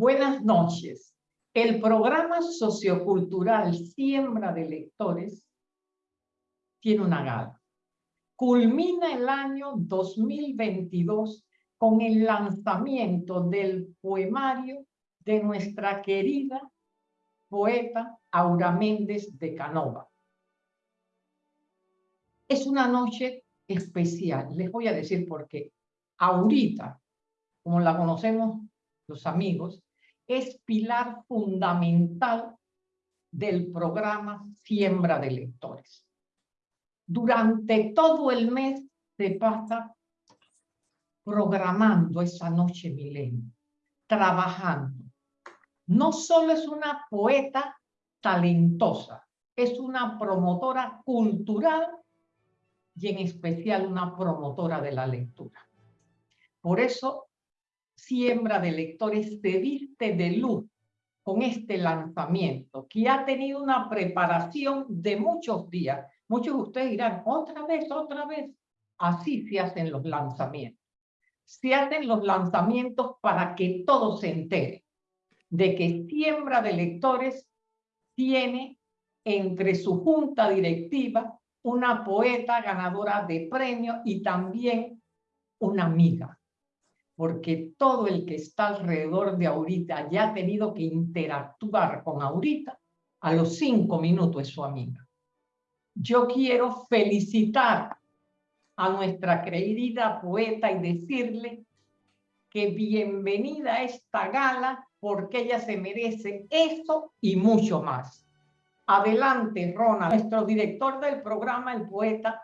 Buenas noches. El programa sociocultural Siembra de Lectores tiene una gala. Culmina el año 2022 con el lanzamiento del poemario de nuestra querida poeta Aura Méndez de Canova. Es una noche especial, les voy a decir por qué. Aurita, como la conocemos los amigos, es pilar fundamental del programa Siembra de Lectores. Durante todo el mes se pasa programando esa noche milenio, trabajando. No solo es una poeta talentosa, es una promotora cultural y en especial una promotora de la lectura. Por eso siembra de lectores se viste de luz con este lanzamiento, que ha tenido una preparación de muchos días. Muchos de ustedes dirán, otra vez, otra vez. Así se hacen los lanzamientos. Se hacen los lanzamientos para que todo se entere de que Siembra de Lectores tiene entre su junta directiva una poeta ganadora de premio y también una amiga porque todo el que está alrededor de Aurita ya ha tenido que interactuar con Aurita, a los cinco minutos es su amiga. Yo quiero felicitar a nuestra querida poeta y decirle que bienvenida a esta gala porque ella se merece eso y mucho más. Adelante, Ronald, nuestro director del programa, el poeta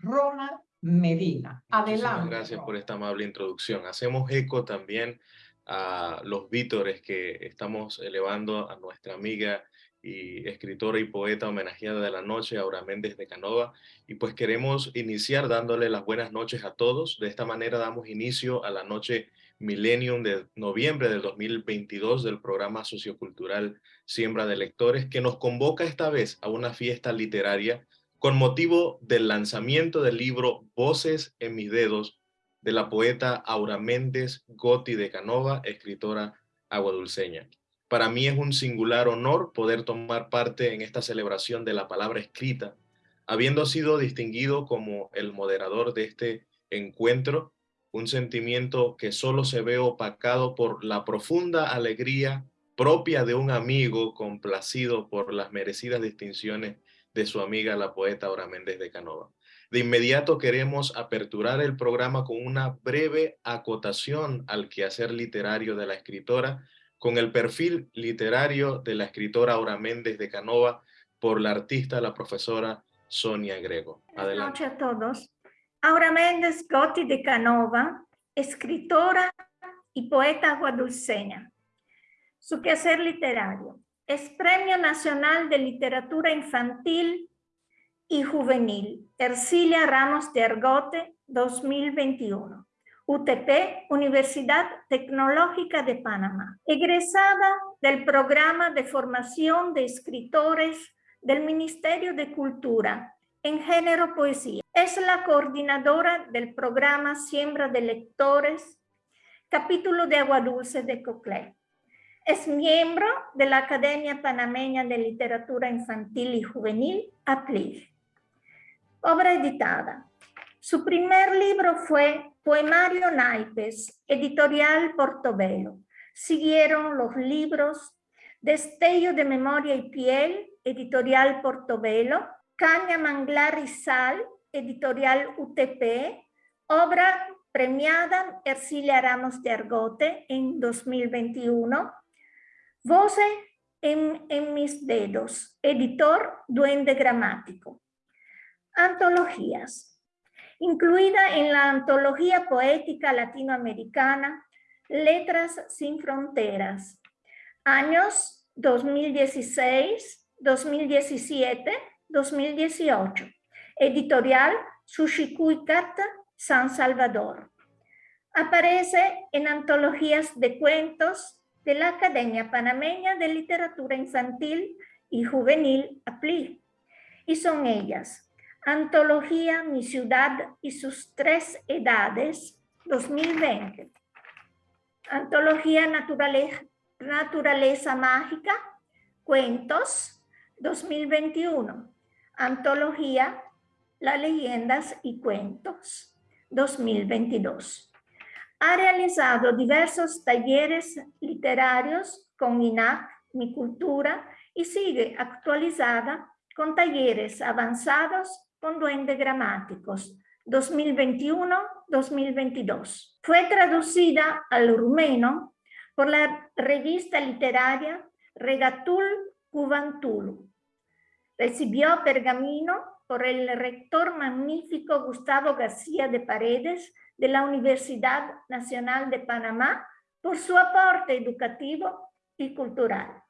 Ronald Medina. Adelante. gracias por esta amable introducción. Hacemos eco también a los vítores que estamos elevando a nuestra amiga y escritora y poeta homenajeada de la noche, Aura Méndez de Canova. Y pues queremos iniciar dándole las buenas noches a todos. De esta manera damos inicio a la noche Millennium de noviembre del 2022 del programa sociocultural Siembra de Lectores, que nos convoca esta vez a una fiesta literaria con motivo del lanzamiento del libro Voces en mis dedos de la poeta Aura Méndez Gotti de Canova, escritora aguadulceña. Para mí es un singular honor poder tomar parte en esta celebración de la palabra escrita, habiendo sido distinguido como el moderador de este encuentro, un sentimiento que solo se ve opacado por la profunda alegría propia de un amigo complacido por las merecidas distinciones de su amiga la poeta Aura Méndez de Canova. De inmediato queremos aperturar el programa con una breve acotación al quehacer literario de la escritora, con el perfil literario de la escritora Aura Méndez de Canova por la artista, la profesora Sonia Grego. Adelante. Buenas noches a todos. Aura Méndez Gotti de Canova, escritora y poeta guadulceña. Su quehacer literario es Premio Nacional de Literatura Infantil y Juvenil, Ercilia Ramos de Argote 2021. UTP, Universidad Tecnológica de Panamá. Egresada del Programa de Formación de Escritores del Ministerio de Cultura en Género Poesía. Es la coordinadora del programa Siembra de Lectores, capítulo de Agua Dulce de Coclé. Es miembro de la Academia Panameña de Literatura Infantil y Juvenil, APLIF. Obra editada. Su primer libro fue Poemario Naipes, editorial Portobelo. Siguieron los libros Destello de Memoria y Piel, editorial Portobelo, Caña, Manglar y Sal, editorial UTP, obra premiada Ercilia Ramos de Argote en 2021, Voce en, mis dedos, editor Duende Gramático. Antologías. Incluida en la Antología Poética Latinoamericana, Letras sin Fronteras. Años 2016, 2017, 2018. Editorial Sushikuikata, San Salvador. Aparece en antologías de cuentos, de la Academia Panameña de Literatura Infantil y Juvenil, APLI. Y son ellas, Antología Mi Ciudad y sus Tres Edades, 2020. Antología Naturaleza, Naturaleza Mágica, Cuentos 2021, Antología Las Leyendas y Cuentos 2022. Ha realizado diversos talleres literarios con INAC, Mi Cultura, y sigue actualizada con talleres avanzados con duendes gramáticos 2021-2022. Fue traducida al rumeno por la revista literaria Regatul Cubantulu. Recibió pergamino por el rector magnífico Gustavo García de Paredes de la Universidad Nacional de Panamá por su aporte educativo y cultural.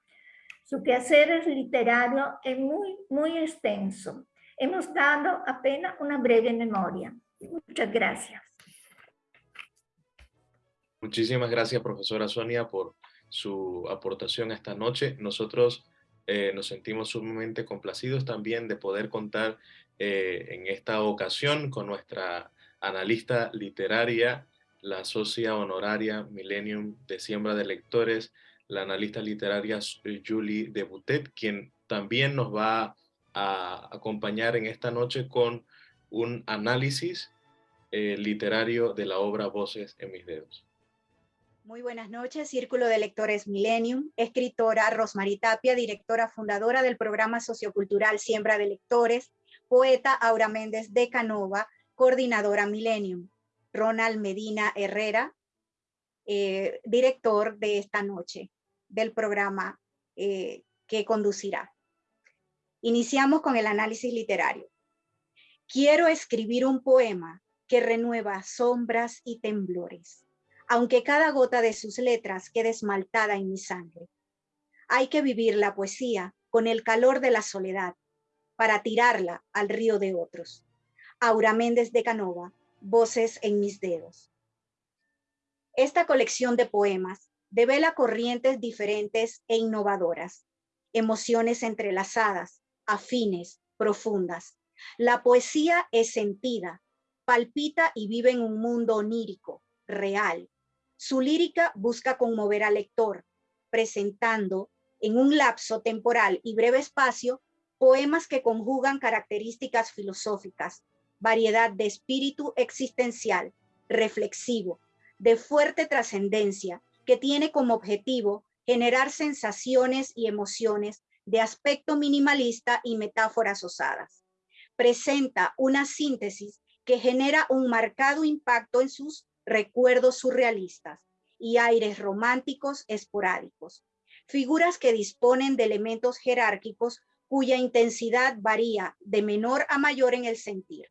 Su quehacer literario es muy, muy extenso. Hemos dado apenas una breve memoria. Muchas gracias. Muchísimas gracias, profesora Sonia, por su aportación esta noche. Nosotros eh, nos sentimos sumamente complacidos también de poder contar eh, en esta ocasión con nuestra analista literaria, la socia honoraria Millennium de Siembra de Lectores, la analista literaria eh, Julie Debutet, quien también nos va a acompañar en esta noche con un análisis eh, literario de la obra Voces en mis dedos. Muy buenas noches, Círculo de Lectores Millennium, escritora Rosmarie Tapia, directora fundadora del programa sociocultural Siembra de Lectores, poeta Aura Méndez de Canova, coordinadora Millennium, Ronald Medina Herrera, eh, director de esta noche del programa eh, que conducirá. Iniciamos con el análisis literario. Quiero escribir un poema que renueva sombras y temblores, aunque cada gota de sus letras quede esmaltada en mi sangre. Hay que vivir la poesía con el calor de la soledad para tirarla al río de otros. Aura Méndez de Canova, Voces en mis dedos. Esta colección de poemas devela corrientes diferentes e innovadoras, emociones entrelazadas, afines, profundas. La poesía es sentida, palpita y vive en un mundo onírico, real. Su lírica busca conmover al lector, presentando en un lapso temporal y breve espacio poemas que conjugan características filosóficas, variedad de espíritu existencial, reflexivo, de fuerte trascendencia, que tiene como objetivo generar sensaciones y emociones de aspecto minimalista y metáforas osadas. Presenta una síntesis que genera un marcado impacto en sus recuerdos surrealistas y aires románticos esporádicos. Figuras que disponen de elementos jerárquicos cuya intensidad varía de menor a mayor en el sentir.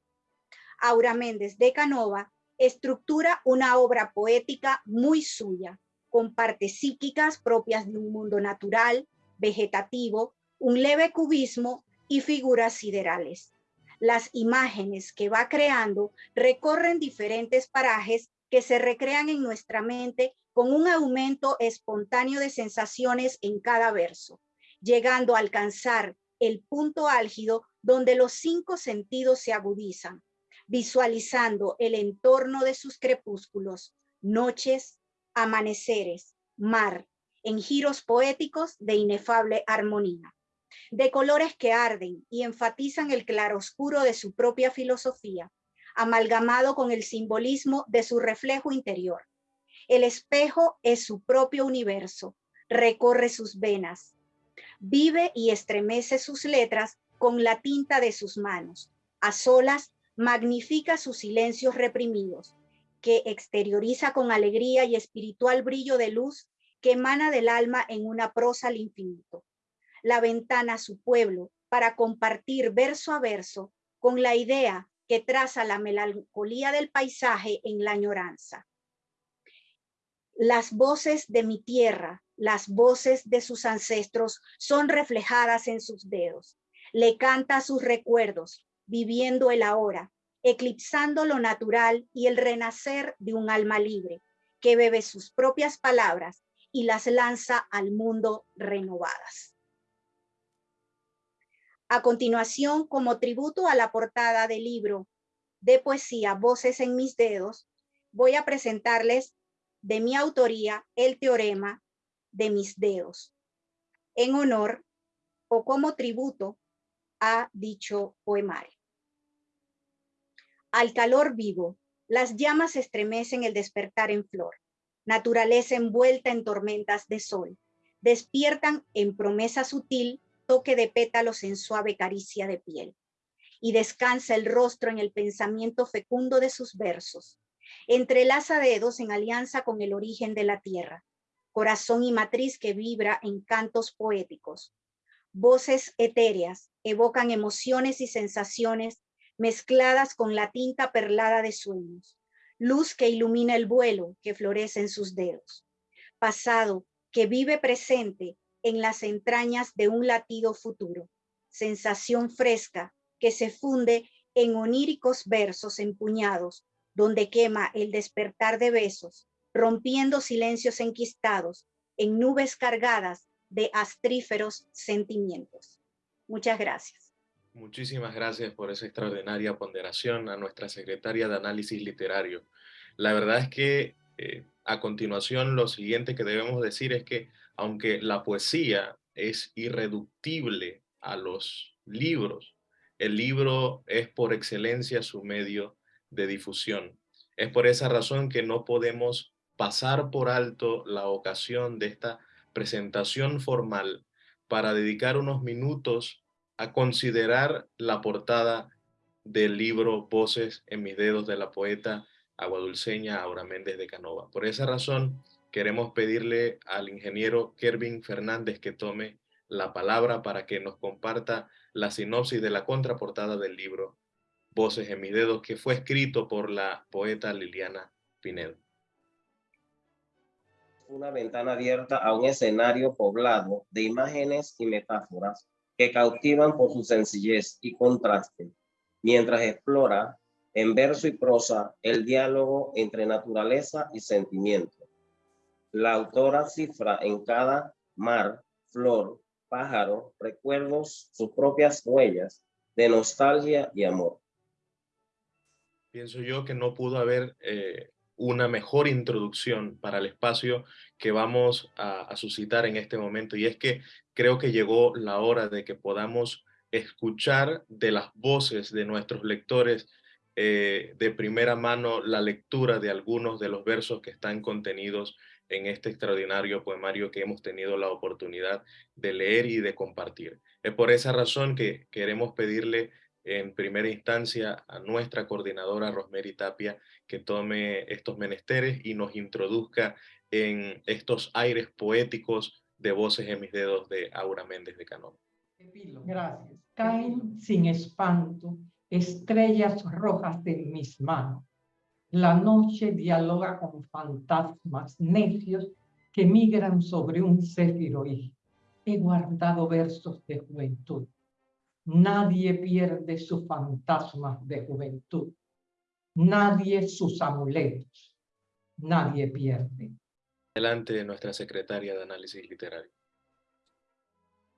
Aura Méndez de Canova estructura una obra poética muy suya, con partes psíquicas propias de un mundo natural, vegetativo, un leve cubismo y figuras siderales. Las imágenes que va creando recorren diferentes parajes que se recrean en nuestra mente con un aumento espontáneo de sensaciones en cada verso, llegando a alcanzar el punto álgido donde los cinco sentidos se agudizan, visualizando el entorno de sus crepúsculos, noches, amaneceres, mar, en giros poéticos de inefable armonía, de colores que arden y enfatizan el claroscuro de su propia filosofía, amalgamado con el simbolismo de su reflejo interior. El espejo es su propio universo, recorre sus venas, vive y estremece sus letras con la tinta de sus manos. A solas magnifica sus silencios reprimidos, que exterioriza con alegría y espiritual brillo de luz que emana del alma en una prosa al infinito. La ventana a su pueblo para compartir verso a verso con la idea que traza la melancolía del paisaje en la añoranza. Las voces de mi tierra, las voces de sus ancestros son reflejadas en sus dedos. Le canta sus recuerdos, viviendo el ahora, eclipsando lo natural y el renacer de un alma libre, que bebe sus propias palabras y las lanza al mundo renovadas. A continuación, como tributo a la portada del libro de poesía Voces en mis dedos, voy a presentarles de mi autoría el teorema de mis dedos, en honor o como tributo a dicho poemario. Al calor vivo, las llamas estremecen el despertar en flor, naturaleza envuelta en tormentas de sol, despiertan en promesa sutil toque de pétalos en suave caricia de piel, y descansa el rostro en el pensamiento fecundo de sus versos, entrelaza dedos en alianza con el origen de la tierra, corazón y matriz que vibra en cantos poéticos, voces etéreas evocan emociones y sensaciones mezcladas con la tinta perlada de sueños, luz que ilumina el vuelo que florece en sus dedos, pasado que vive presente en las entrañas de un latido futuro, sensación fresca que se funde en oníricos versos empuñados, donde quema el despertar de besos, rompiendo silencios enquistados en nubes cargadas de astríferos sentimientos. Muchas gracias. Muchísimas gracias por esa extraordinaria ponderación a nuestra secretaria de Análisis Literario. La verdad es que eh, a continuación lo siguiente que debemos decir es que aunque la poesía es irreductible a los libros, el libro es por excelencia su medio de difusión. Es por esa razón que no podemos pasar por alto la ocasión de esta presentación formal para dedicar unos minutos a considerar la portada del libro Voces en mis dedos de la poeta aguadulceña Aura Méndez de Canova. Por esa razón, queremos pedirle al ingeniero Kervin Fernández que tome la palabra para que nos comparta la sinopsis de la contraportada del libro Voces en mis dedos, que fue escrito por la poeta Liliana Pinedo una ventana abierta a un escenario poblado de imágenes y metáforas que cautivan por su sencillez y contraste, mientras explora en verso y prosa el diálogo entre naturaleza y sentimiento. La autora cifra en cada mar, flor, pájaro, recuerdos, sus propias huellas de nostalgia y amor. Pienso yo que no pudo haber eh, una mejor introducción para el espacio que vamos a, suscitar en este momento. Y es que creo que llegó la hora de que podamos escuchar de las voces de nuestros lectores eh, de primera mano la lectura de algunos de los versos que están contenidos en este extraordinario poemario que hemos tenido la oportunidad de leer y de compartir. Es por esa razón que queremos pedirle en primera instancia a nuestra coordinadora Rosemary Tapia que tome estos menesteres y nos introduzca en estos aires poéticos de voces en mis dedos de Aura Méndez de Canón. Gracias. Caen sin espanto estrellas rojas de mis manos. La noche dialoga con fantasmas necios que migran sobre un céfiro y he guardado versos de juventud Nadie pierde sus fantasmas de juventud. Nadie sus amuletos. Nadie pierde. Delante de nuestra secretaria de Análisis Literario.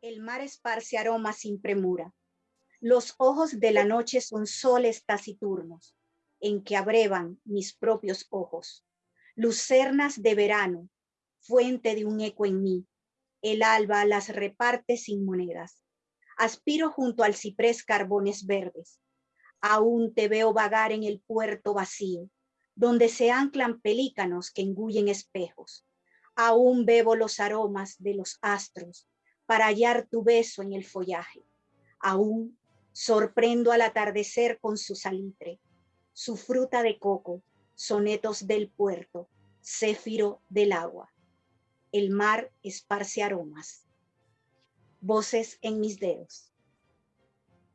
El mar esparce aromas sin premura. Los ojos de la noche son soles taciturnos, en que abrevan mis propios ojos. Lucernas de verano, fuente de un eco en mí. El alba las reparte sin monedas Aspiro junto al ciprés carbones verdes. Aún te veo vagar en el puerto vacío, donde se anclan pelícanos que engullen espejos. Aún bebo los aromas de los astros para hallar tu beso en el follaje. Aún sorprendo al atardecer con su salitre, su fruta de coco, sonetos del puerto, céfiro del agua. El mar esparce aromas Voces en mis dedos.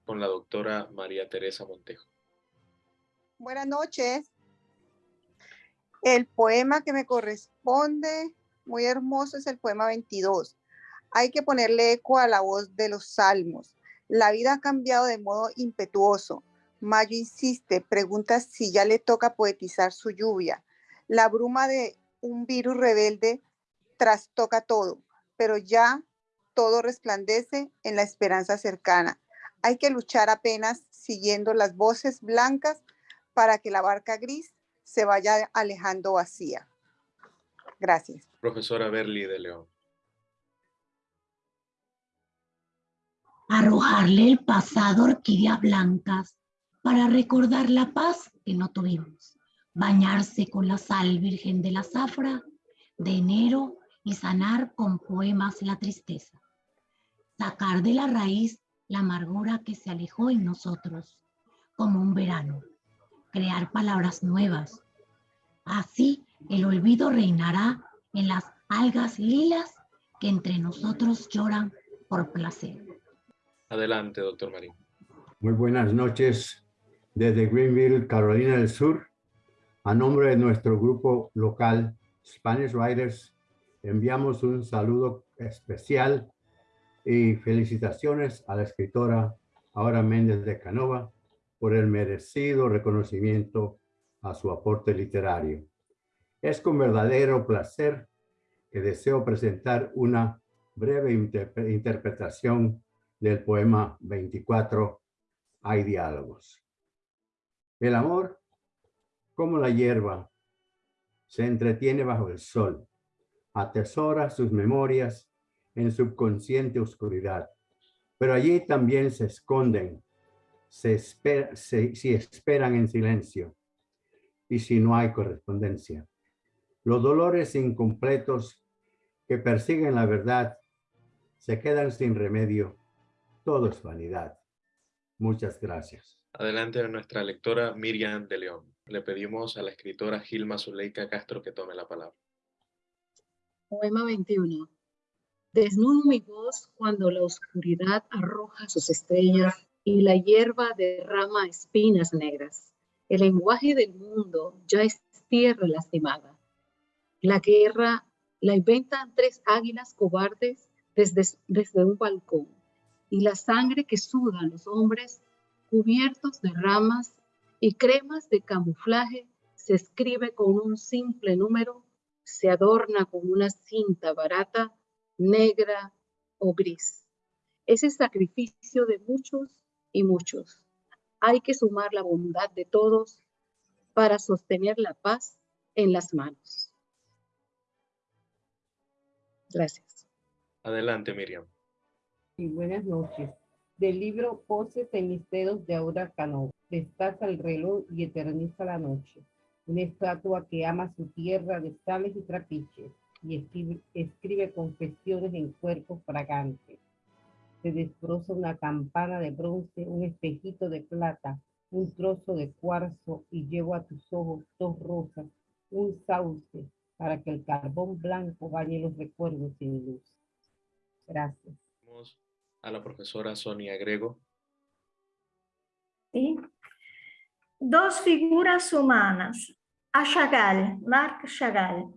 Con la doctora María Teresa Montejo. Buenas noches. El poema que me corresponde, muy hermoso, es el poema 22. Hay que ponerle eco a la voz de los salmos. La vida ha cambiado de modo impetuoso. Mayo insiste, pregunta si ya le toca poetizar su lluvia. La bruma de un virus rebelde trastoca todo, pero ya todo resplandece en la esperanza cercana. Hay que luchar apenas siguiendo las voces blancas para que la barca gris se vaya alejando vacía. Gracias. Profesora Berli de León. Arrojarle el pasado orquídeas blancas para recordar la paz que no tuvimos. Bañarse con la sal virgen de la zafra de enero y sanar con poemas la tristeza. Sacar de la raíz la amargura que se alejó en nosotros, como un verano. Crear palabras nuevas. Así el olvido reinará en las algas lilas que entre nosotros lloran por placer. Adelante, doctor Marín. Muy buenas noches desde Greenville, Carolina del Sur. A nombre de nuestro grupo local Spanish Writers, enviamos un saludo especial y felicitaciones a la escritora Aura Méndez de Canova por el merecido reconocimiento a su aporte literario. Es con verdadero placer que deseo presentar una breve interpretación del poema 24, Hay diálogos. El amor, como la hierba, se entretiene bajo el sol, atesora sus memorias en subconsciente oscuridad, pero allí también se esconden, se si esperan en silencio y si no hay correspondencia. Los dolores incompletos que persiguen la verdad se quedan sin remedio. Todo es vanidad. Muchas gracias. Adelante nuestra lectora Miriam de León. Le pedimos a la escritora Gilma Zuleika Castro que tome la palabra. Poema 21. Desnudo mi voz cuando la oscuridad arroja sus estrellas y la hierba derrama espinas negras. El lenguaje del mundo ya es tierra lastimada. La guerra la inventan tres águilas cobardes desde, un balcón, y la sangre que sudan los hombres, cubiertos de ramas y cremas de camuflaje, se escribe con un simple número, se adorna con una cinta barata, negra o gris. Es el sacrificio de muchos y muchos. Hay que sumar la bondad de todos para sostener la paz en las manos. Gracias. Adelante, Miriam. Y buenas noches. Del libro Poses en mis dedos de Aura Cano. Destaca el reloj y eterniza la noche. Una estatua que ama su tierra de sales y trapiches y escribe, escribe confesiones en cuerpos fragantes. Se desbroza una campana de bronce, un espejito de plata, un trozo de cuarzo y llevo a tus ojos dos rosas, un sauce, para que el carbón blanco bañe los recuerdos sin luz. Gracias. Vamos a la profesora Sonia Grego. Sí. Dos figuras humanas. A Chagall, Marc Chagall.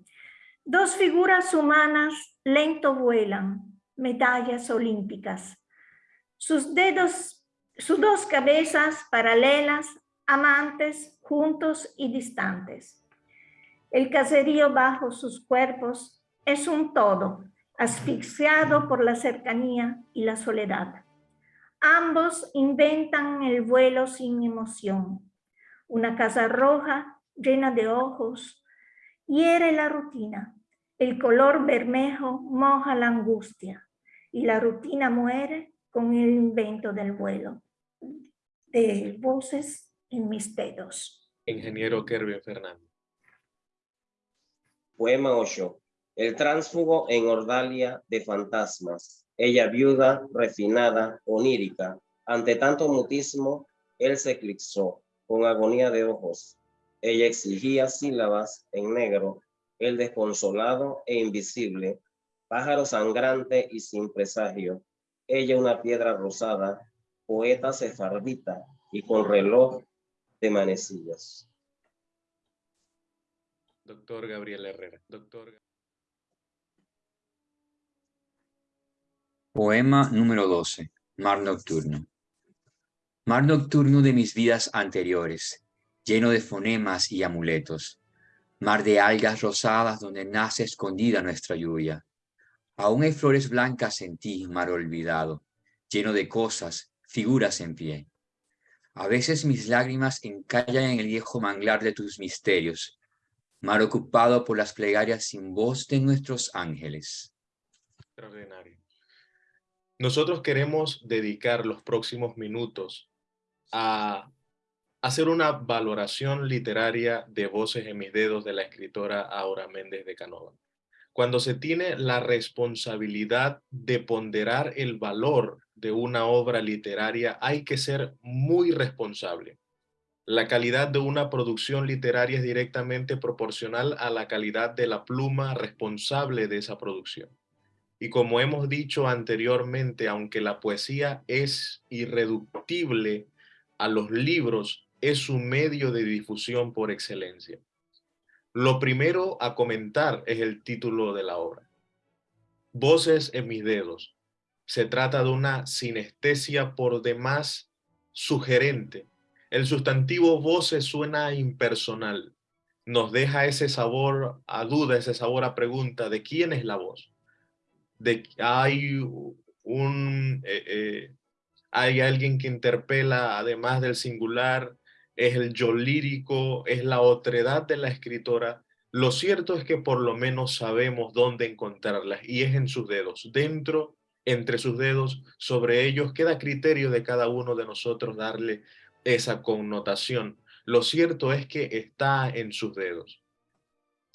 Dos figuras humanas lento vuelan, medallas olímpicas. Sus dedos, sus dos cabezas paralelas, amantes, juntos y distantes el caserío bajo sus cuerpos es un todo, asfixiado por la cercanía y la soledad. Ambos inventan el vuelo sin emoción. Una casa roja llena de ojos hiere la rutina. El color bermejo moja la angustia y la rutina muere con el invento del vuelo. De voces en mis dedos. Ingeniero Kervin Fernández. Poema 8. El tránsfugo en Ordalia de fantasmas. Ella viuda, refinada, onírica. Ante tanto mutismo, él se eclipsó con agonía de ojos. Ella exigía sílabas en negro, el desconsolado e invisible, pájaro sangrante y sin presagio. Ella una piedra rosada, poeta sefardita y con reloj de manecillas. Doctor Gabriel Herrera. Doctor... Poema número 12. Mar nocturno. Mar nocturno de mis vidas anteriores, lleno de fonemas y amuletos. Mar de algas rosadas donde nace escondida nuestra lluvia. Aún hay flores blancas en ti, mar olvidado, lleno de cosas, figuras en pie. A veces mis lágrimas encallan en el viejo manglar de tus misterios, mar ocupado por las plegarias sin voz de nuestros ángeles. Extraordinario. nosotros queremos dedicar los próximos minutos a hacer una valoración literaria de Voces en mis dedos de la escritora Aura Méndez de Canova. Cuando se tiene la responsabilidad de ponderar el valor de una obra literaria, hay que ser muy responsable. La calidad de una producción literaria es directamente proporcional a la calidad de la pluma responsable de esa producción. Y como hemos dicho anteriormente, aunque la poesía es irreductible a los libros, es un medio de difusión por excelencia. Lo primero a comentar es el título de la obra. Voces en mis dedos. Se trata de una sinestesia por demás sugerente. El sustantivo voces suena impersonal. Nos deja ese sabor a duda, ese sabor a pregunta de quién es la voz de hay un eh, eh, hay alguien que interpela además del singular, es el yo lírico, es la otredad de la escritora. Lo cierto es que por lo menos sabemos dónde encontrarlas y es en sus dedos, dentro, entre sus dedos, sobre ellos queda criterio de cada uno de nosotros darle esa connotación. Lo cierto es que está en sus dedos.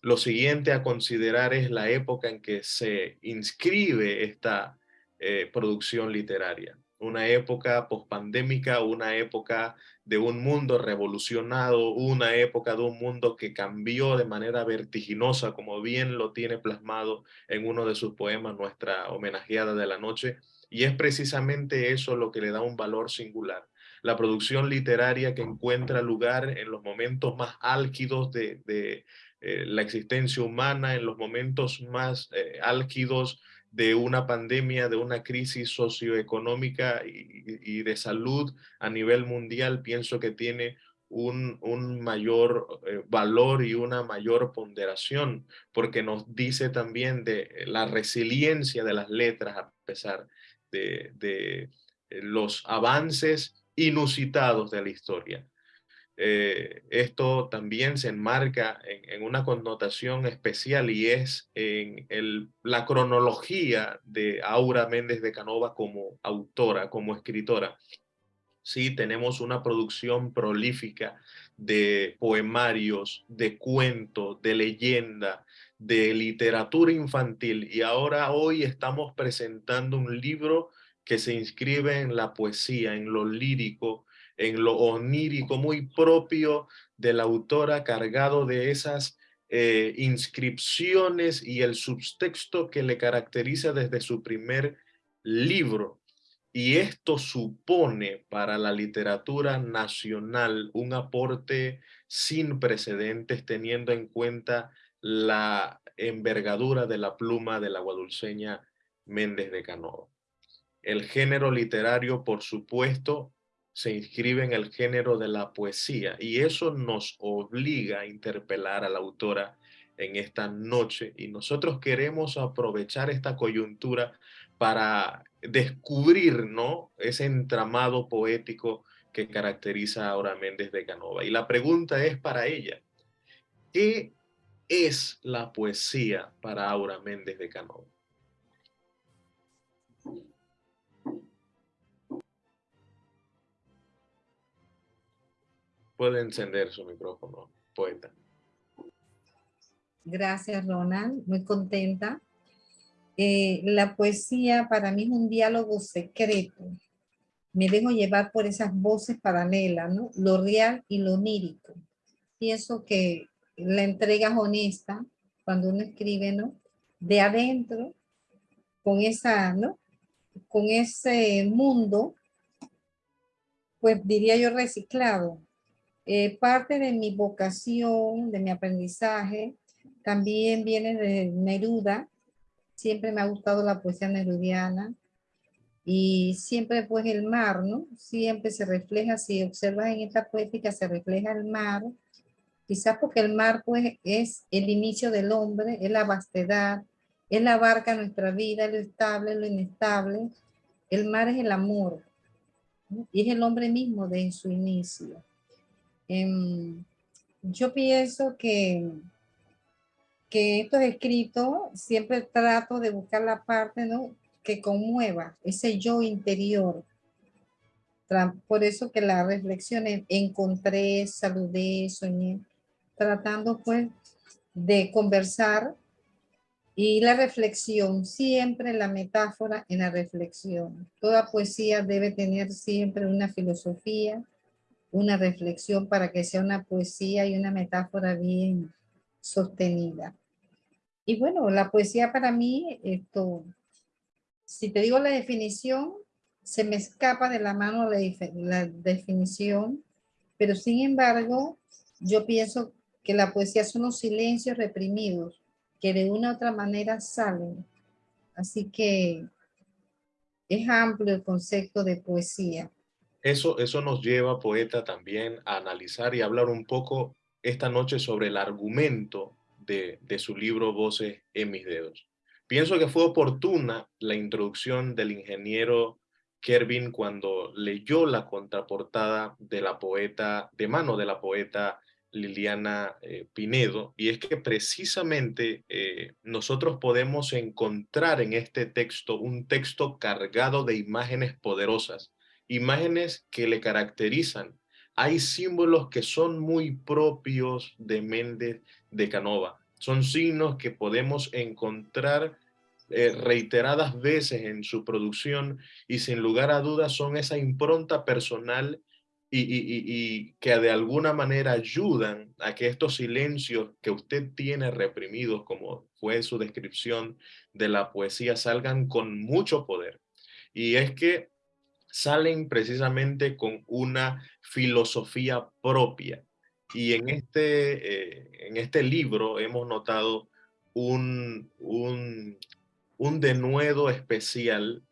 Lo siguiente a considerar es la época en que se inscribe esta eh, producción literaria. Una época pospandémica, una época de un mundo revolucionado, una época de un mundo que cambió de manera vertiginosa, como bien lo tiene plasmado en uno de sus poemas, nuestra homenajeada de la noche, y es precisamente eso lo que le da un valor singular. La producción literaria que encuentra lugar en los momentos más álgidos de, eh, la existencia humana en los momentos más eh, álgidos de una pandemia, de una crisis socioeconómica y, de salud a nivel mundial, pienso que tiene un, mayor eh, valor y una mayor ponderación, porque nos dice también de la resiliencia de las letras a pesar de los avances inusitados de la historia. Eh, esto también se enmarca en, una connotación especial y es en la cronología de Aura Méndez de Canova como autora, como escritora. Sí, tenemos una producción prolífica de poemarios, de cuentos, de leyenda, de literatura infantil y ahora hoy estamos presentando un libro que se inscribe en la poesía, en lo lírico, en lo onírico muy propio de la autora, cargado de esas eh, inscripciones y el subtexto que le caracteriza desde su primer libro. Y esto supone para la literatura nacional un aporte sin precedentes teniendo en cuenta la envergadura de la pluma de la guadulceña Méndez de Canova. El género literario, por supuesto, se inscribe en el género de la poesía y eso nos obliga a interpelar a la autora en esta noche y nosotros queremos aprovechar esta coyuntura para descubrir ¿no? ese entramado poético que caracteriza a Aura Méndez de Canova. Y la pregunta es para ella, ¿qué es la poesía para Aura Méndez de Canova? Puede encender su micrófono, poeta. Gracias, Ronald. Muy contenta. Eh, la poesía para mí es un diálogo secreto. Me dejo llevar por esas voces paralelas, ¿no? Lo real y lo onírico. Pienso que la entrega es honesta cuando uno escribe, ¿no? De adentro, con esa, ¿no? Con ese mundo, pues diría yo reciclado, eh, parte de mi vocación, de mi aprendizaje, también viene de Neruda. Siempre me ha gustado la poesía nerudiana. Y siempre pues el mar, ¿no? Siempre se refleja, si observas en esta poética, se refleja el mar. Quizás porque el mar pues es el inicio del hombre, es la vastedad, es la barca nuestra vida, lo estable, lo inestable. El mar es el amor y es el hombre mismo de su inicio. Em, yo pienso que, que estos escritos siempre trato de buscar la parte, ¿no? que conmueva ese yo interior. Por eso que la reflexión encontré, saludé, soñé, tratando pues de conversar y la reflexión, siempre la metáfora en la reflexión. Toda poesía debe tener siempre una filosofía, una reflexión para que sea una poesía y una metáfora bien sostenida. Y bueno, la poesía para mí, esto, si te digo la definición, se me escapa de la mano la, la definición, pero sin embargo, yo pienso que la poesía son los silencios reprimidos que de una u otra manera salen. Así que es amplio el concepto de poesía. Eso, eso nos lleva, poeta, también a analizar y hablar un poco esta noche sobre el argumento de, de su libro Voces en mis dedos. Pienso que fue oportuna la introducción del ingeniero Kervin cuando leyó la contraportada de la poeta, de mano de la poeta Liliana eh, Pinedo, y es que precisamente eh, nosotros podemos encontrar en este texto un texto cargado de imágenes poderosas, imágenes que le caracterizan. Hay símbolos que son muy propios de Méndez de Canova. Son signos que podemos encontrar eh, reiteradas veces en su producción y sin lugar a dudas son esa impronta personal y, que de alguna manera ayudan a que estos silencios que usted tiene reprimidos, como fue su descripción de la poesía, salgan con mucho poder. Y es que salen precisamente con una filosofía propia. Y en este, eh, en este libro hemos notado un, un, un denuedo especial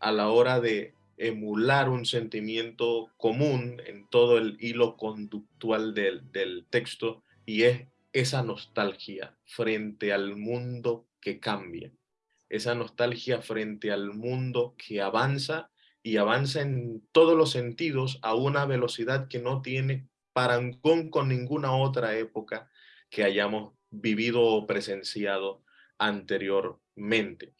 a la hora de emular un sentimiento común en todo el hilo conductual del, del texto y es esa nostalgia frente al mundo que cambia, esa nostalgia frente al mundo que avanza y avanza en todos los sentidos a una velocidad que no tiene parangón con ninguna otra época que hayamos vivido o presenciado anteriormente.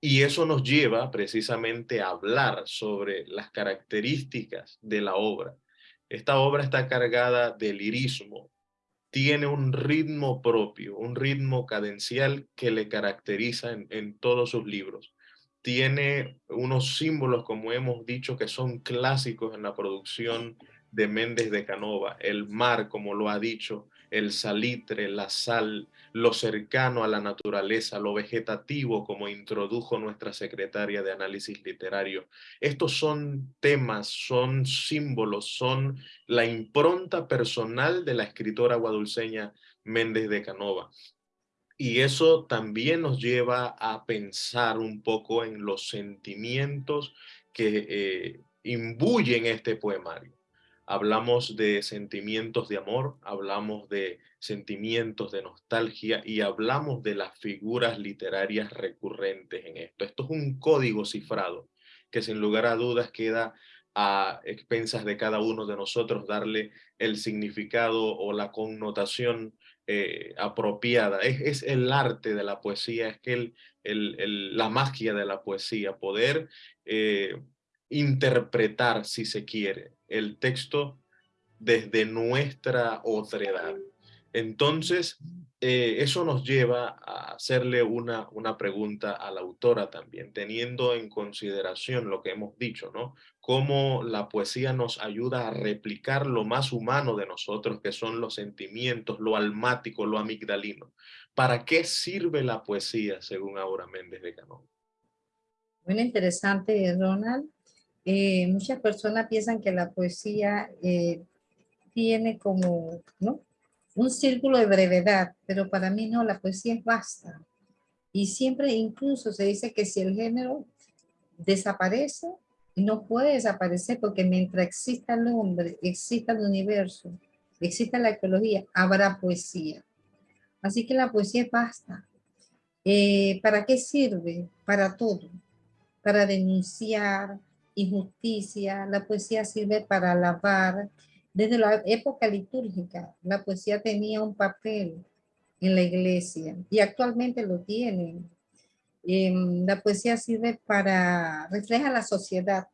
Y eso nos lleva precisamente a hablar sobre las características de la obra. Esta obra está cargada de lirismo, tiene un ritmo propio, un ritmo cadencial que le caracteriza en, en todos sus libros tiene unos símbolos, como hemos dicho, que son clásicos en la producción de Méndez de Canova. El mar, como lo ha dicho, el salitre, la sal, lo cercano a la naturaleza, lo vegetativo, como introdujo nuestra secretaria de análisis literario. Estos son temas, son símbolos, son la impronta personal de la escritora guadulceña Méndez de Canova. Y eso también nos lleva a pensar un poco en los sentimientos que eh, imbuyen este poemario. Hablamos de sentimientos de amor, hablamos de sentimientos de nostalgia y hablamos de las figuras literarias recurrentes en esto. Esto es un código cifrado que sin lugar a dudas queda a expensas de cada uno de nosotros darle el significado o la connotación eh, apropiada. Es, el arte de la poesía, es que el, la magia de la poesía, poder eh, interpretar, si se quiere, el texto desde nuestra otredad. Entonces, eh, eso nos lleva a hacerle una, una pregunta a la autora también, teniendo en consideración lo que hemos dicho, ¿no? cómo la poesía nos ayuda a replicar lo más humano de nosotros, que son los sentimientos, lo almático, lo amigdalino. ¿Para qué sirve la poesía, según Aura Méndez de Canón? Muy interesante, Ronald. Eh, muchas personas piensan que la poesía eh, tiene como ¿no? Un círculo de brevedad, pero para mí no, la poesía es vasta. Y siempre incluso se dice que si el género desaparece, no puede desaparecer porque mientras exista el hombre, exista el universo, exista la ecología, habrá poesía. Así que la poesía es basta. Eh, ¿Para qué sirve? Para todo. Para denunciar injusticia. La poesía sirve para alabar. Desde la época litúrgica, la poesía tenía un papel en la iglesia y actualmente lo tiene Em, la poesía sirve para, refleja la sociedad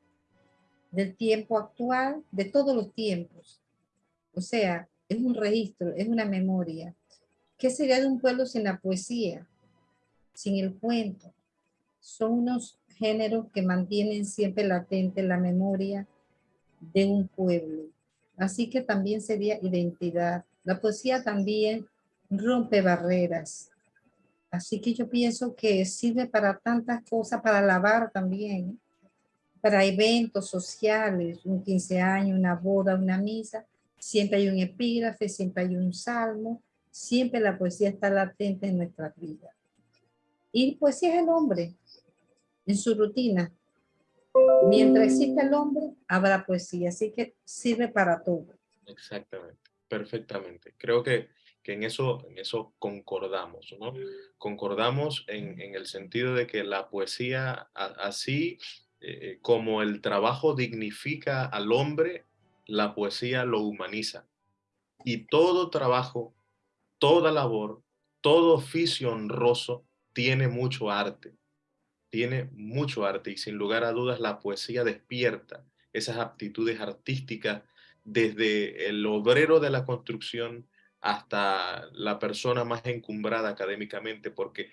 del tiempo actual, de todos los tiempos. O sea, es un registro, es una memoria. ¿Qué sería de un pueblo sin la poesía? Sin el cuento. Son unos géneros que mantienen siempre latente la memoria de un pueblo. Así que también sería identidad. La poesía también rompe barreras. Así que yo pienso que sirve para tantas cosas, para lavar también, para eventos sociales, un 15 años, una boda, una misa. Siempre hay un epígrafe, siempre hay un salmo, siempre la poesía está latente en nuestra vida. Y poesía es el hombre, en su rutina. Mientras exista el hombre, habrá poesía, así que sirve para todo. Exactamente, perfectamente. Creo que, que en, eso, en eso concordamos, ¿no? Concordamos en, en el sentido de que la poesía, así eh, como el trabajo dignifica al hombre, la poesía lo humaniza. Y todo trabajo, toda labor, todo oficio honroso tiene mucho arte tiene mucho arte y sin lugar a dudas la poesía despierta esas aptitudes artísticas desde el obrero de la construcción hasta la persona más encumbrada académicamente, porque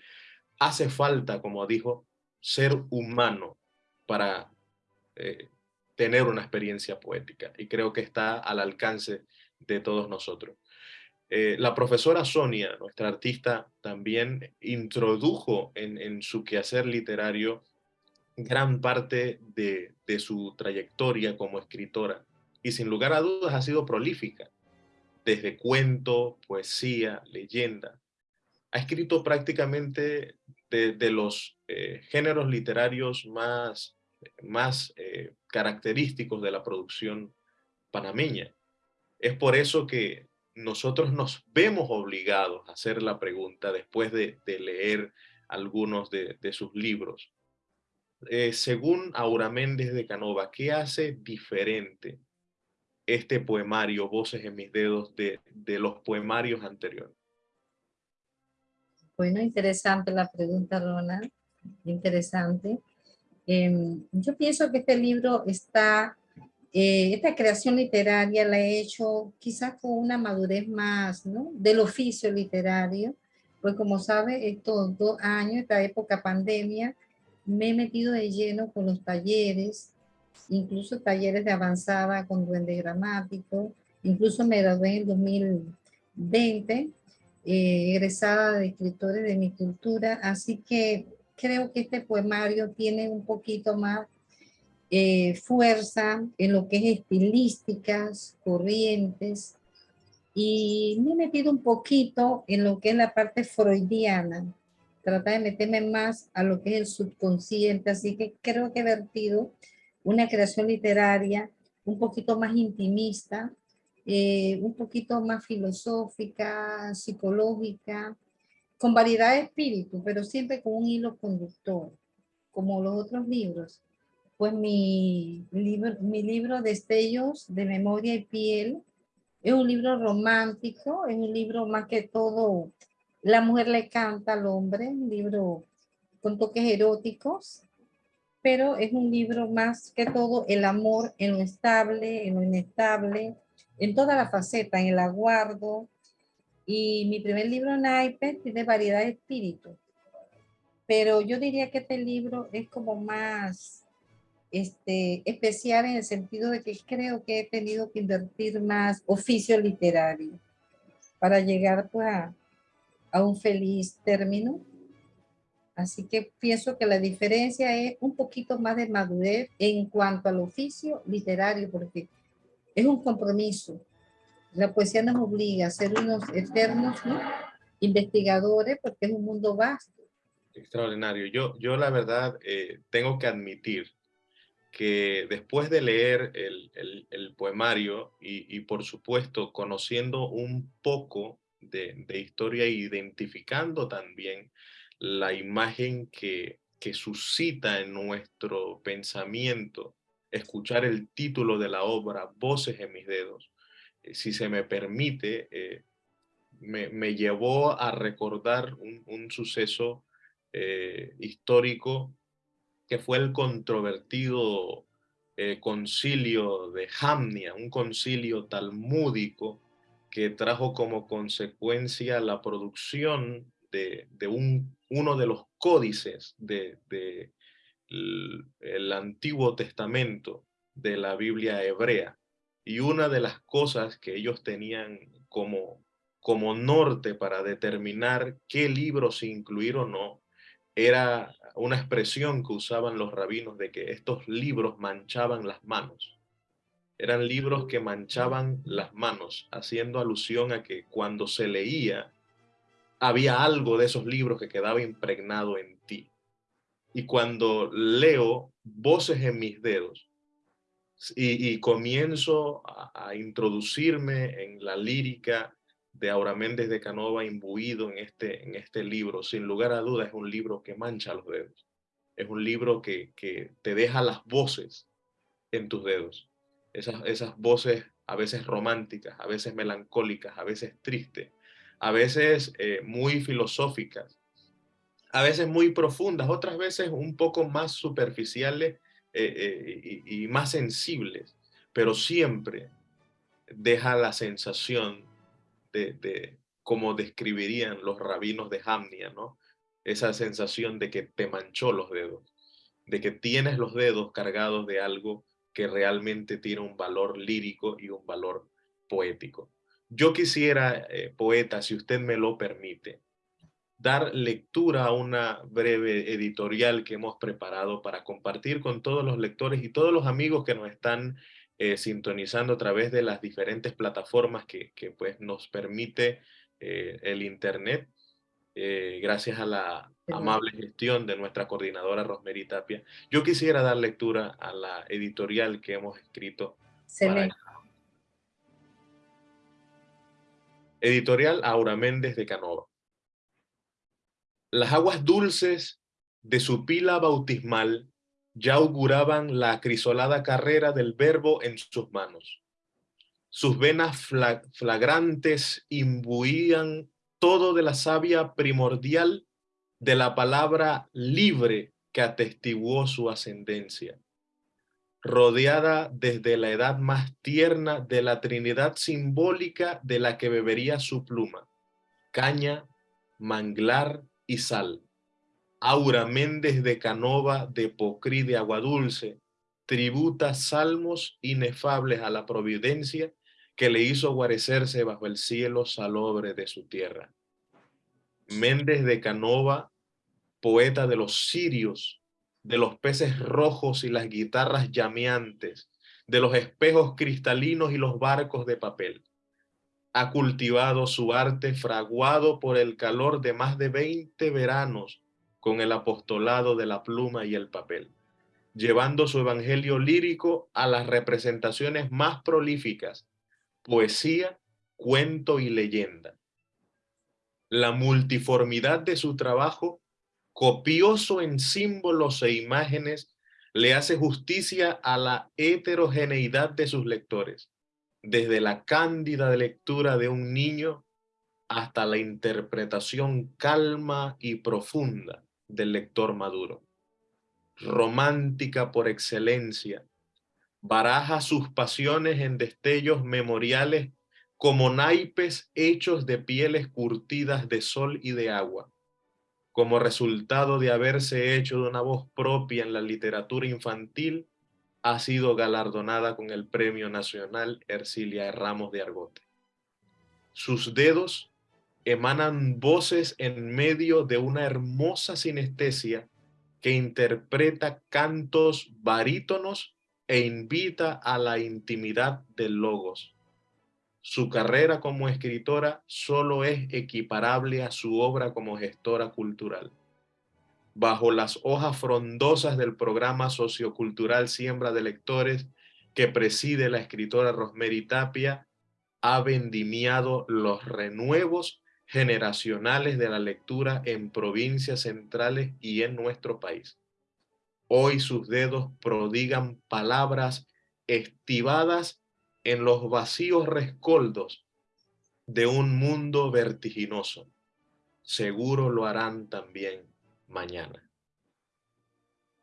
hace falta, como dijo, ser humano para eh, tener una experiencia poética y creo que está al alcance de todos nosotros. Eh, la profesora Sonia, nuestra artista, también introdujo en, su quehacer literario gran parte de, su trayectoria como escritora y sin lugar a dudas ha sido prolífica, desde cuento, poesía, leyenda. Ha escrito prácticamente de, los eh, géneros literarios más, más eh, característicos de la producción panameña. Es por eso que nosotros nos vemos obligados a hacer la pregunta después de, leer algunos de, sus libros. Eh, según Aura Méndez de Canova, ¿qué hace diferente este poemario, Voces en mis dedos, de, los poemarios anteriores? Bueno, interesante la pregunta, Ronald. Interesante. Em, yo pienso que este libro está eh, esta creación literaria la he hecho quizás con una madurez más ¿no? del oficio literario, pues como sabe, estos dos años, esta época pandemia, me he metido de lleno con los talleres, incluso talleres de avanzada con duende gramático, incluso me gradué en 2020, eh, egresada de escritores de mi cultura, así que creo que este poemario tiene un poquito más eh, fuerza en lo que es estilísticas, corrientes, y me he metido un poquito en lo que es la parte freudiana, tratar de meterme más a lo que es el subconsciente, así que creo que he vertido una creación literaria un poquito más intimista, eh, un poquito más filosófica, psicológica, con variedad de espíritu, pero siempre con un hilo conductor, como los otros libros pues mi libro, mi libro Destellos de Memoria y Piel es un libro romántico, es un libro más que todo, la mujer le canta al hombre, un libro con toques eróticos, pero es un libro más que todo el amor en lo estable, en lo inestable, en toda la faceta, en el aguardo. Y mi primer libro, Naipe, tiene variedad de espíritu. Pero yo diría que este libro es como más este, especial en el sentido de que creo que he tenido que invertir más oficio literario para llegar pues, a, un feliz término. Así que pienso que la diferencia es un poquito más de madurez en cuanto al oficio literario, porque es un compromiso. La poesía nos obliga a ser unos eternos investigadores porque es un mundo vasto. Extraordinario. Yo, yo la verdad, eh, tengo que admitir que después de leer el, poemario y, por supuesto conociendo un poco de, historia e identificando también la imagen que, suscita en nuestro pensamiento escuchar el título de la obra, Voces en mis dedos, eh, si se me permite, eh, me, llevó a recordar un, suceso eh, histórico que fue el controvertido eh, concilio de Jamnia, un concilio talmúdico que trajo como consecuencia la producción de, un, uno de los códices del de, Antiguo Testamento de la Biblia hebrea. Y una de las cosas que ellos tenían como, como norte para determinar qué libros incluir o no, era una expresión que usaban los rabinos de que estos libros manchaban las manos. Eran libros que manchaban las manos, haciendo alusión a que cuando se leía, había algo de esos libros que quedaba impregnado en ti. Y cuando leo voces en mis dedos y, comienzo a, introducirme en la lírica de Aura Méndez de Canova imbuido en este, en este libro, sin lugar a dudas es un libro que mancha los dedos. Es un libro que, que te deja las voces en tus dedos. Esas, esas voces a veces románticas, a veces melancólicas, a veces tristes, a veces eh, muy filosóficas, a veces muy profundas, otras veces un poco más superficiales eh, eh, y más sensibles, pero siempre deja la sensación de, cómo describirían los rabinos de Hamnia, ¿no? Esa sensación de que te manchó los dedos, de que tienes los dedos cargados de algo que realmente tiene un valor lírico y un valor poético. Yo quisiera, eh, poeta, si usted me lo permite, dar lectura a una breve editorial que hemos preparado para compartir con todos los lectores y todos los amigos que nos están eh, sintonizando a través de las diferentes plataformas que, pues, nos permite eh, el Internet, eh, gracias a la amable gestión de nuestra coordinadora Rosmery Tapia. Yo quisiera dar lectura a la editorial que hemos escrito. Editorial Aura Méndez de Canova. Las aguas dulces de su pila bautismal ya auguraban la acrisolada carrera del verbo en sus manos. Sus venas flagrantes imbuían todo de la savia primordial de la palabra libre que atestiguó su ascendencia. Rodeada desde la edad más tierna de la trinidad simbólica de la que bebería su pluma, caña, manglar y sal Aura Méndez de Canova de Pocrí de Aguadulce tributa salmos inefables a la providencia que le hizo guarecerse bajo el cielo salobre de su tierra. Méndez de Canova, poeta de los sirios, de los peces rojos y las guitarras llameantes, de los espejos cristalinos y los barcos de papel. Ha cultivado su arte fraguado por el calor de más de 20 veranos con el apostolado de la pluma y el papel, llevando su evangelio lírico a las representaciones más prolíficas, poesía, cuento y leyenda. La multiformidad de su trabajo, copioso en símbolos e imágenes, le hace justicia a la heterogeneidad de sus lectores, desde la cándida lectura de un niño hasta la interpretación calma y profunda del lector maduro. Romántica por excelencia, baraja sus pasiones en destellos memoriales como naipes hechos de pieles curtidas de sol y de agua, como resultado de haberse hecho de una voz propia en la literatura infantil, ha sido galardonada con el Premio Nacional Ercilia Ramos de Argote. Sus dedos emanan voces en medio de una hermosa sinestesia que interpreta cantos barítonos e invita a la intimidad del logos. Su carrera como escritora solo es equiparable a su obra como gestora cultural. Bajo las hojas frondosas del programa sociocultural Siembra de Lectores que preside la escritora Rosemary Tapia, ha vendimiado los renuevos generacionales de la lectura en provincias centrales y en nuestro país. Hoy sus dedos prodigan palabras estivadas en los vacíos rescoldos de un mundo vertiginoso. Seguro lo harán también mañana.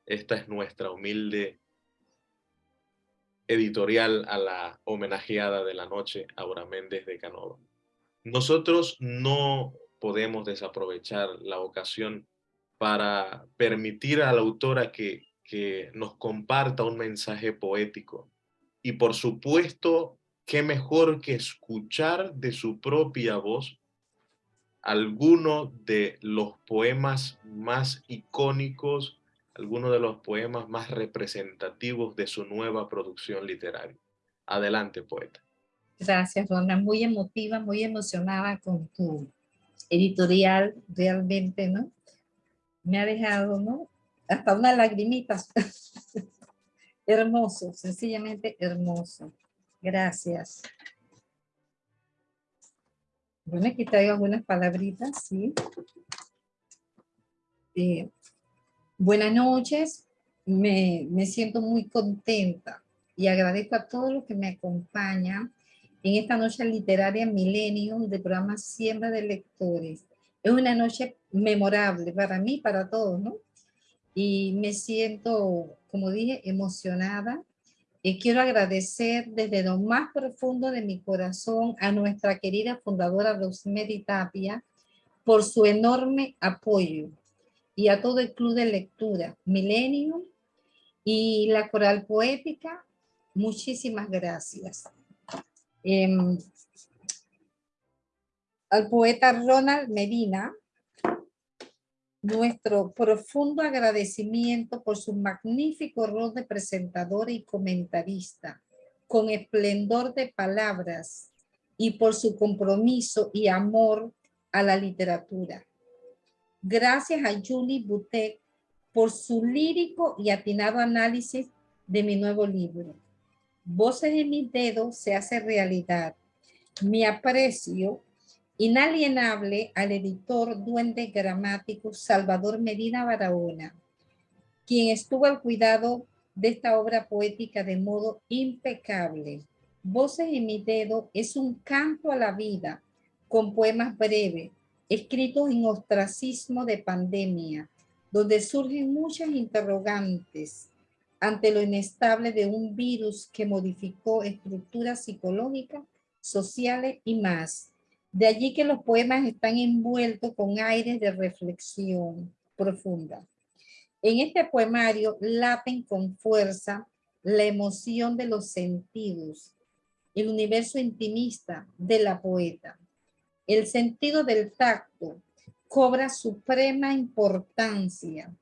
Esta es nuestra humilde editorial a la homenajeada de la noche, Aura Méndez de Canova. Nosotros no podemos desaprovechar la ocasión para permitir a la autora que, que nos comparta un mensaje poético. Y por supuesto, qué mejor que escuchar de su propia voz alguno de los poemas más icónicos, algunos de los poemas más representativos de su nueva producción literaria. Adelante, poeta. Gracias, Rona. Muy emotiva, muy emocionada con tu editorial, realmente, ¿no? Me ha dejado, ¿no? Hasta una lagrimita. hermoso, sencillamente hermoso. Gracias. Bueno, aquí traigo algunas palabritas, ¿sí? Eh, buenas noches, me, me, siento muy contenta y agradezco a todos los que me acompañan en esta noche literaria Millennium del programa Siembra de Lectores. Es una noche memorable para mí, para todos, ¿no? Y me siento, como dije, emocionada y quiero agradecer desde lo más profundo de mi corazón a nuestra querida fundadora Rosemary Tapia por su enorme apoyo y a todo el club de lectura Millennium y la coral poética. Muchísimas gracias. Em, al poeta Ronald Medina, nuestro profundo agradecimiento por su magnífico rol de presentador y comentarista, con esplendor de palabras y por su compromiso y amor a la literatura. Gracias a Julie Butek por su lírico y atinado análisis de mi nuevo libro. Voces en mis dedos se hace realidad. Mi aprecio inalienable al editor duende gramático Salvador Medina Barahona, quien estuvo al cuidado de esta obra poética de modo impecable. Voces en mi dedo es un canto a la vida con poemas breves, escritos en ostracismo de pandemia, donde surgen muchas interrogantes ante lo inestable de un virus que modificó estructuras psicológicas, sociales y más de allí que los poemas están envueltos con aires de reflexión profunda. En este poemario laten con fuerza la emoción de los sentidos, el universo intimista de la poeta. El sentido del tacto cobra suprema importancia.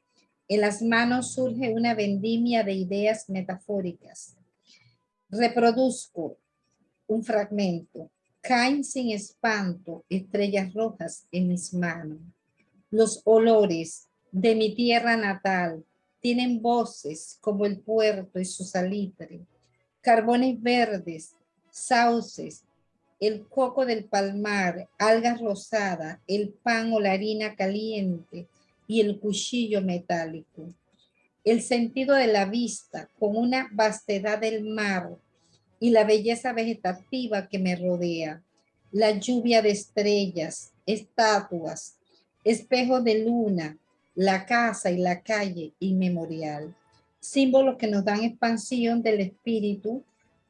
En las manos surge una vendimia de ideas metafóricas. Reproduzco un fragmento. Caen sin espanto estrellas rojas en mis manos. Los olores de mi tierra natal tienen voces como el puerto y su salitre, carbones verdes, sauces, el coco del palmar, algas rosadas, el pan o la harina caliente y el cuchillo metálico. El sentido de la vista con una vastedad del mar y la belleza vegetativa que me rodea, la lluvia de estrellas, estatuas, espejo de luna, la casa y la calle inmemorial, símbolos que nos dan expansión del espíritu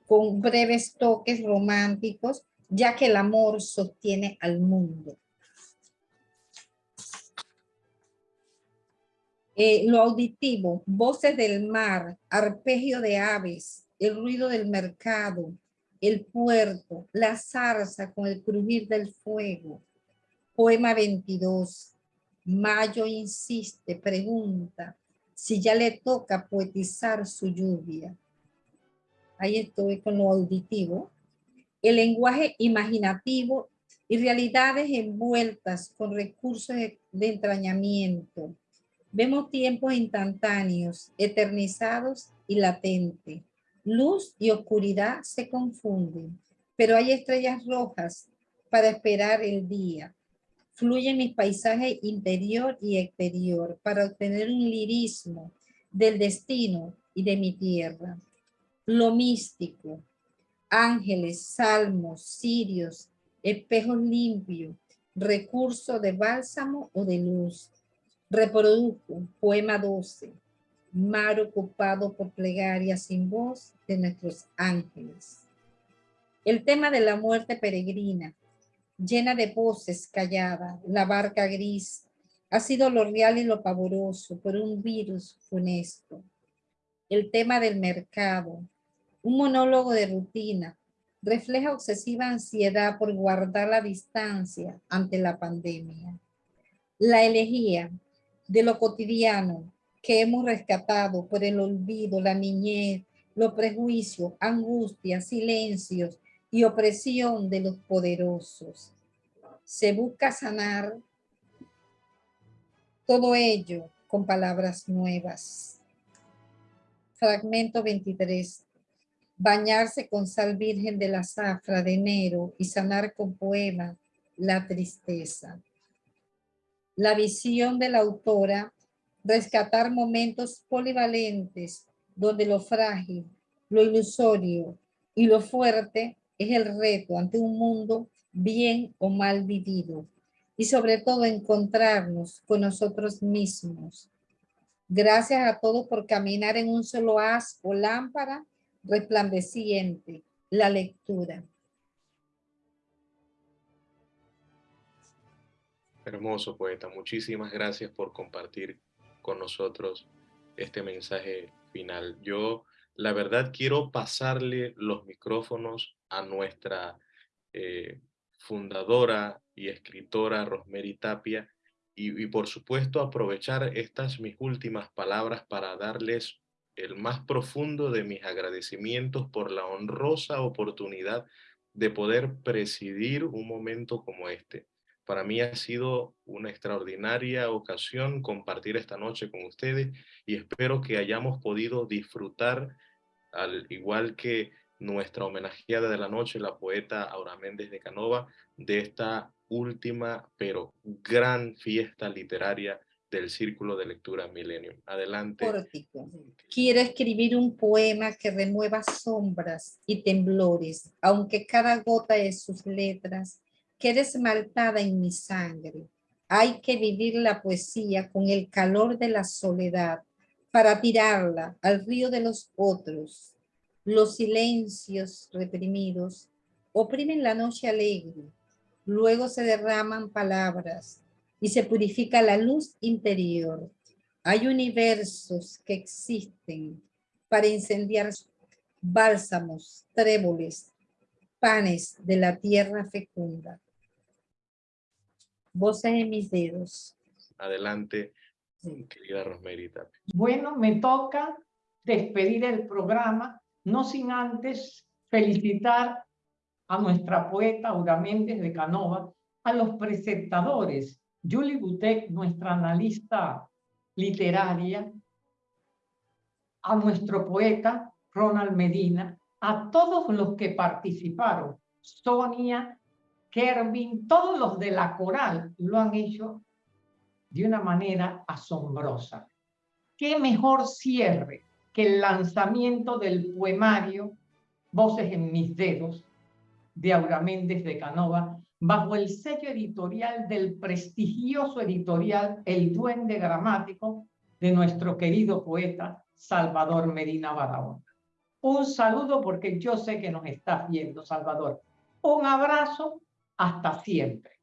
con breves toques románticos, ya que el amor sostiene al mundo. Eh, lo auditivo, voces del mar, arpegio de aves, el ruido del mercado, el puerto, la zarza con el crujir del fuego. Poema 22. Mayo insiste, pregunta si ya le toca poetizar su lluvia. Ahí estoy con lo auditivo. El lenguaje imaginativo y realidades envueltas con recursos de, entrañamiento. Vemos tiempos instantáneos, eternizados y latentes Luz y oscuridad se confunden, pero hay estrellas rojas para esperar el día. Fluyen mis paisajes interior y exterior para obtener un lirismo del destino y de mi tierra. Lo místico, ángeles, salmos, cirios, espejos limpios, recurso de bálsamo o de luz. Reprodujo poema 12, mar ocupado por plegarias sin voz de nuestros ángeles. El tema de la muerte peregrina, llena de voces callada, la barca gris, ha sido lo real y lo pavoroso por un virus funesto. El tema del mercado, un monólogo de rutina, refleja obsesiva ansiedad por guardar la distancia ante la pandemia. La elegía de lo cotidiano que hemos rescatado por el olvido, la niñez, los prejuicios, angustias, silencios y opresión de los poderosos. Se busca sanar todo ello con palabras nuevas. Fragmento 23 bañarse con sal virgen de la zafra de enero y sanar con poema la tristeza. La visión de la autora, rescatar momentos polivalentes donde lo frágil, lo ilusorio y lo fuerte es el reto ante un mundo bien o mal vivido y sobre todo encontrarnos con nosotros mismos. Gracias a todos por caminar en un solo haz o lámpara resplandeciente, la lectura. Hermoso poeta, muchísimas gracias por compartir con nosotros este mensaje final. Yo, la verdad, quiero pasarle los micrófonos a nuestra eh, fundadora y escritora Rosemary Tapia y, y por supuesto aprovechar estas mis últimas palabras para darles el más profundo de mis agradecimientos por la honrosa oportunidad de poder presidir un momento como este. Para mí ha sido una extraordinaria ocasión compartir esta noche con ustedes y espero que hayamos podido disfrutar, al igual que nuestra homenajeada de la noche, la poeta Aura Méndez de Canova, de esta última pero gran fiesta literaria del Círculo de Lectura Millennium. Adelante. Quiero escribir un poema que remueva sombras y temblores, aunque cada gota de sus letras quede esmaltada en mi sangre. Hay que vivir la poesía con el calor de la soledad para tirarla al río de los otros. Los silencios reprimidos oprimen la noche alegre, luego se derraman palabras, y se purifica la luz interior. Hay universos que existen para incendiar bálsamos, tréboles, panes de la tierra fecunda. Voces en mis dedos. Adelante, querida Rosmerita. Bueno, me toca despedir el programa, no sin antes felicitar a nuestra poeta Aura Méndez de Canova, a los presentadores Julie Butek, nuestra analista literaria, a nuestro poeta Ronald Medina, a todos los que participaron, Sonia, Kervin, todos los de la coral lo han hecho de una manera asombrosa. ¿Qué mejor cierre que el lanzamiento del poemario Voces en mis dedos de Aura Méndez de Canova, bajo el sello editorial del prestigioso editorial El Duende Gramático de nuestro querido poeta Salvador Medina Barahona. Un saludo porque yo sé que nos estás viendo, Salvador. Un abrazo, hasta siempre.